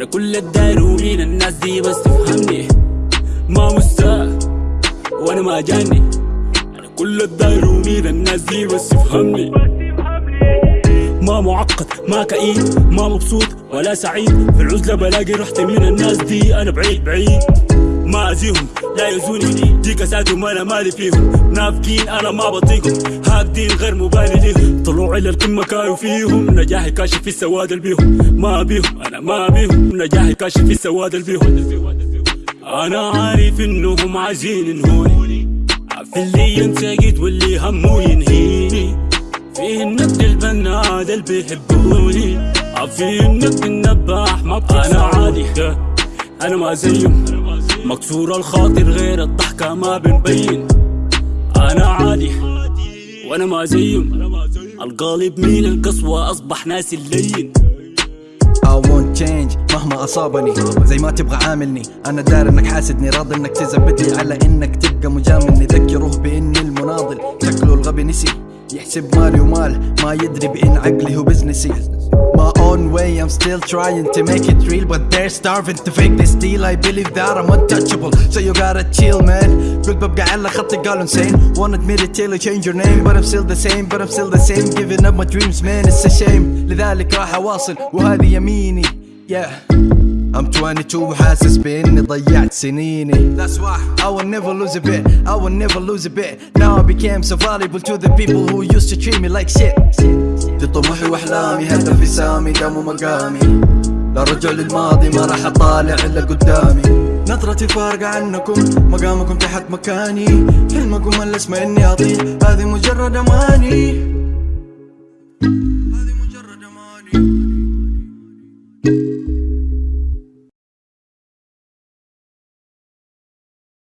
أنا كل الداير ومين الناس دي بس تفهمني. ما مستاء وأنا ما جاني. أنا كل الداير ومين الناس دي بس تفهمني. ما معقد ما كئيب ما مبسوط ولا سعيد. في العزلة بلاقي رحت من الناس دي أنا بعيد بعيد. ما أزيهم لا يزوني دي كساتهم أنا مالي فيهم. نافقين أنا ما بطيقهم. هاكدين غير مبالي ليهم. طلوعي للقمة كانوا فيهم. نجاحي كاشف في السواد اللي بيهم. ما بيهم أنا ما بيهم. نجاحي كاشف في السواد اللي بيهم. أنا عارف إنهم عايزين ينهوني. عارف اللي ينسقيت واللي همه ينهيني. فيه النقد البناد اللي بيحبوني. عارفين النقد النباح ما أنا عادي أنا ما زيهم. مكسور الخاطر غير الضحكة ما بنبين. أنا عادي وأنا ما زيهم القالب مين القسوة أصبح ناسي اللين. I won't change مهما أصابني. زي ما تبغى عاملني. أنا دار إنك حاسدني راضي إنك تزبد لي على إنك تبقى مجاملني. ذكروه بإني المناضل. شكله الغبي نسي. يحسب مالي ومال. ما يدري بإن عقلي هو بزنسي My own way I'm still trying to make it real But they're starving to fake this deal I believe that I'm untouchable So you gotta chill man قلت ببقى على خطي قالوا insane Won't admit it till I change your name But I'm still the same But I'm still the same Giving up my dreams man it's a shame لذلك راح أواصل وهذه يميني Yeah I'm 22 وحاسس بإني ضيعت سنيني That's why I will never lose a bit I will never lose a bit Now I became so valuable to the people who used to treat me like shit دي طموحي وأحلامي هدفي سامي دام ومقامي لا رجع للماضي ما راح أطالع إلا قدامي. نظرتي فارقة عنكم مقامكم تحت مكاني. حلمكم الاسمى إني أطير هذه مجرد أماني.